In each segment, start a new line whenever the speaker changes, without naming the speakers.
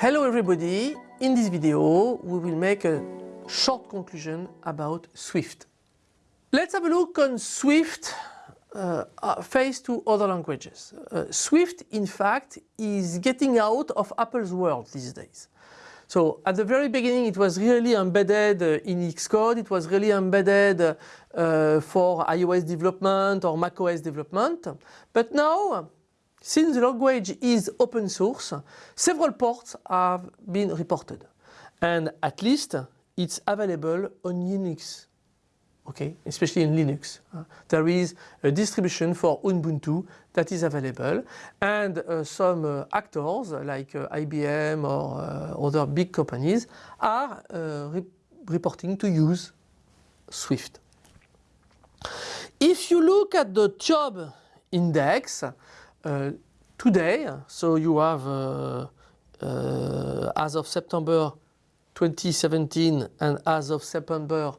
Hello everybody, in this video we will make a short conclusion about Swift. Let's have a look on Swift uh, uh faced to other languages. Uh, Swift in fact is getting out of Apple's world these days. So at the very beginning it was really embedded uh, in Xcode, it was really embedded uh, for iOS development or macOS development. But now, since the language is open source, several ports have been reported. And at least it's available on Unix okay, especially in Linux. Uh, there is a distribution for Ubuntu that is available and uh, some uh, actors like uh, IBM or uh, other big companies are re reporting to use Swift. If you look at the TIOBE index today, so you have as of September 2017 and as of September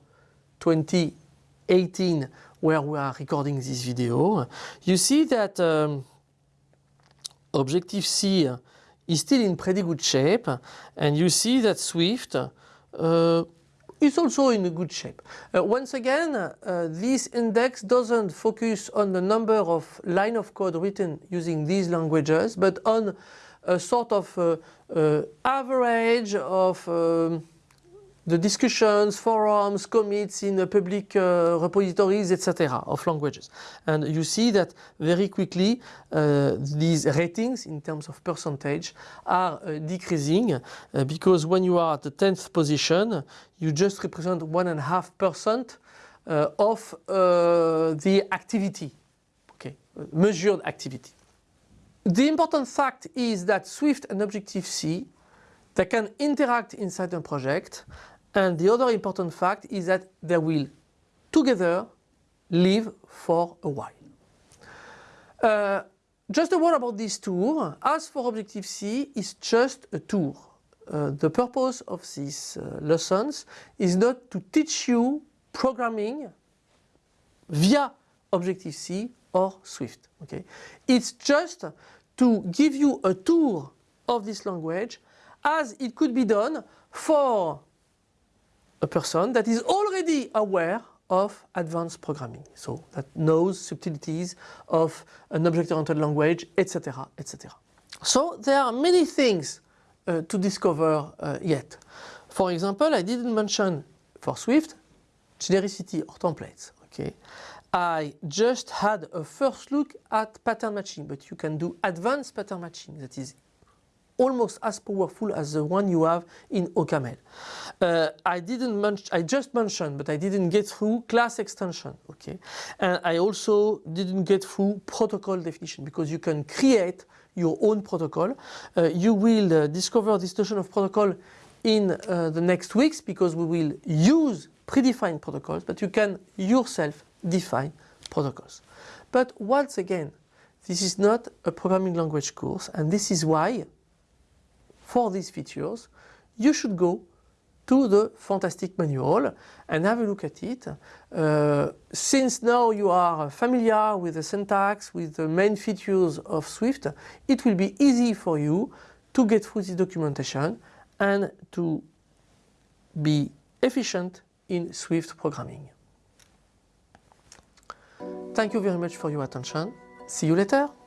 2018 where we are recording this video, you see that um, Objective-C is still in pretty good shape and you see that Swift uh, is also in a good shape. Uh, once again, uh, this index doesn't focus on the number of line of code written using these languages, but on a sort of uh, uh average of um, the discussions, forums, commits in public uh, repositories, etc. of languages. And you see that very quickly uh, these ratings in terms of percentage are uh, decreasing uh, because when you are at the 10th position, you just represent 1.5% uh, of uh, the activity, okay, measured activity. The important fact is that Swift and Objective-C they can interact inside a project and the other important fact is that they will together live for a while. Uh, just a word about this tour. As for Objective-C, it's just a tour. Uh, the purpose of these uh, lessons is not to teach you programming via Objective-C or Swift. Okay? It's just to give you a tour of this language as it could be done for a person that is already aware of advanced programming, so that knows subtleties of an object-oriented language, etc., etc. So there are many things uh, to discover uh, yet. For example, I didn't mention for Swift genericity or templates. Okay, I just had a first look at pattern matching, but you can do advanced pattern matching that is almost as powerful as the one you have in OCaml. Uh, I didn't mention, I just mentioned, but I didn't get through class extension, okay? And I also didn't get through protocol definition because you can create your own protocol. Uh, you will uh, discover this notion of protocol in uh, the next weeks because we will use predefined protocols, but you can yourself define protocols. But once again, this is not a programming language course and this is why for these features, you should go to the fantastic manual and have a look at it. Uh, since now you are familiar with the syntax, with the main features of Swift, it will be easy for you to get through this documentation and to be efficient in Swift programming. Thank you very much for your attention. See you later.